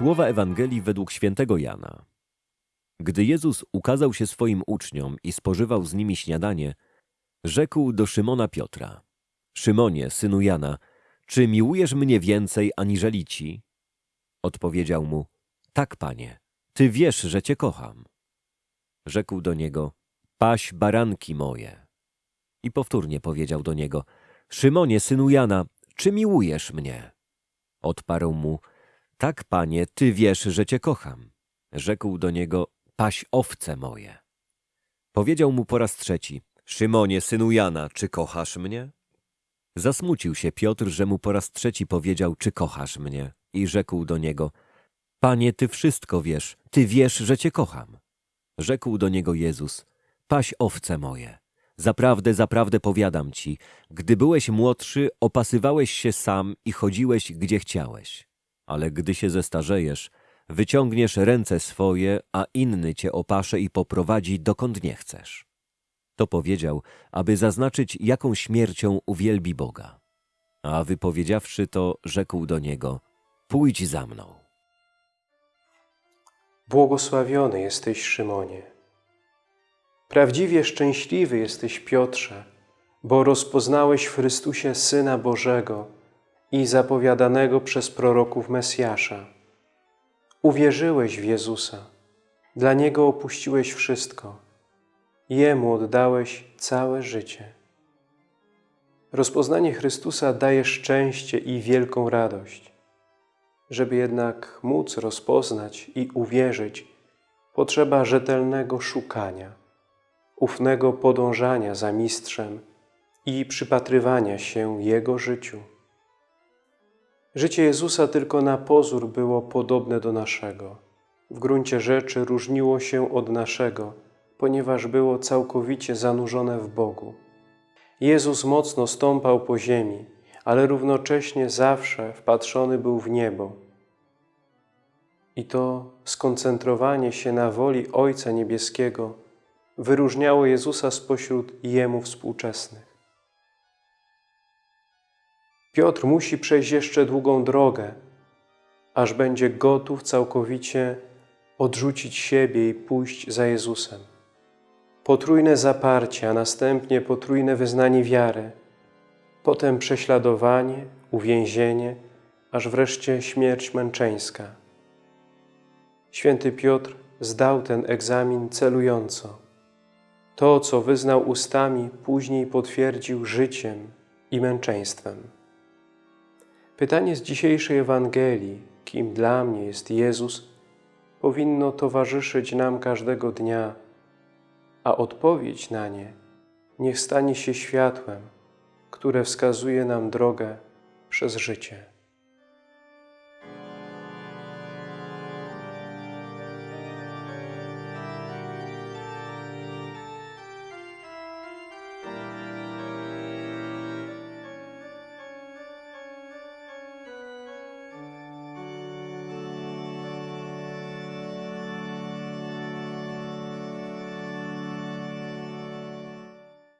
Słowa Ewangelii według świętego Jana. Gdy Jezus ukazał się swoim uczniom i spożywał z nimi śniadanie, rzekł do Szymona Piotra: Szymonie, synu Jana, czy miłujesz mnie więcej aniżeli ci? Odpowiedział mu: Tak, panie, ty wiesz, że cię kocham. Rzekł do niego: Paś baranki moje. I powtórnie powiedział do niego: Szymonie, synu Jana, czy miłujesz mnie? Odparł mu: Tak, panie, ty wiesz, że cię kocham. Rzekł do niego: Paś owce moje. Powiedział mu po raz trzeci: Szymonie, synu Jana, czy kochasz mnie? Zasmucił się Piotr, że mu po raz trzeci powiedział: Czy kochasz mnie? I rzekł do niego: Panie, ty wszystko wiesz, ty wiesz, że cię kocham. Rzekł do niego Jezus: Paś owce moje. Zaprawdę, zaprawdę powiadam ci, gdy byłeś młodszy, opasywałeś się sam i chodziłeś, gdzie chciałeś. Ale gdy się zestarzejesz, wyciągniesz ręce swoje, a inny cię opasze i poprowadzi, dokąd nie chcesz. To powiedział, aby zaznaczyć, jaką śmiercią uwielbi Boga. A wypowiedziawszy to, rzekł do niego: Pójdź za mną. Błogosławiony jesteś, Szymonie. Prawdziwie szczęśliwy jesteś, Piotrze, bo rozpoznałeś w Chrystusie Syna Bożego i zapowiadanego przez proroków Mesjasza. Uwierzyłeś w Jezusa, dla Niego opuściłeś wszystko, Jemu oddałeś całe życie. Rozpoznanie Chrystusa daje szczęście i wielką radość. Żeby jednak móc rozpoznać i uwierzyć, potrzeba rzetelnego szukania, ufnego podążania za Mistrzem i przypatrywania się Jego życiu. Życie Jezusa tylko na pozór było podobne do naszego. W gruncie rzeczy różniło się od naszego, ponieważ było całkowicie zanurzone w Bogu. Jezus mocno stąpał po ziemi, ale równocześnie zawsze wpatrzony był w niebo. I to skoncentrowanie się na woli Ojca Niebieskiego wyróżniało Jezusa spośród Jemu współczesnych. Piotr musi przejść jeszcze długą drogę, aż będzie gotów całkowicie odrzucić siebie i pójść za Jezusem. Potrójne zaparcie, a następnie potrójne wyznanie wiary, potem prześladowanie, uwięzienie, aż wreszcie śmierć męczeńska. Święty Piotr zdał ten egzamin celująco. To, co wyznał ustami, później potwierdził życiem i męczeństwem. Pytanie z dzisiejszej Ewangelii, kim dla mnie jest Jezus, powinno towarzyszyć nam każdego dnia, a odpowiedź na nie niech stanie się światłem, które wskazuje nam drogę przez życie.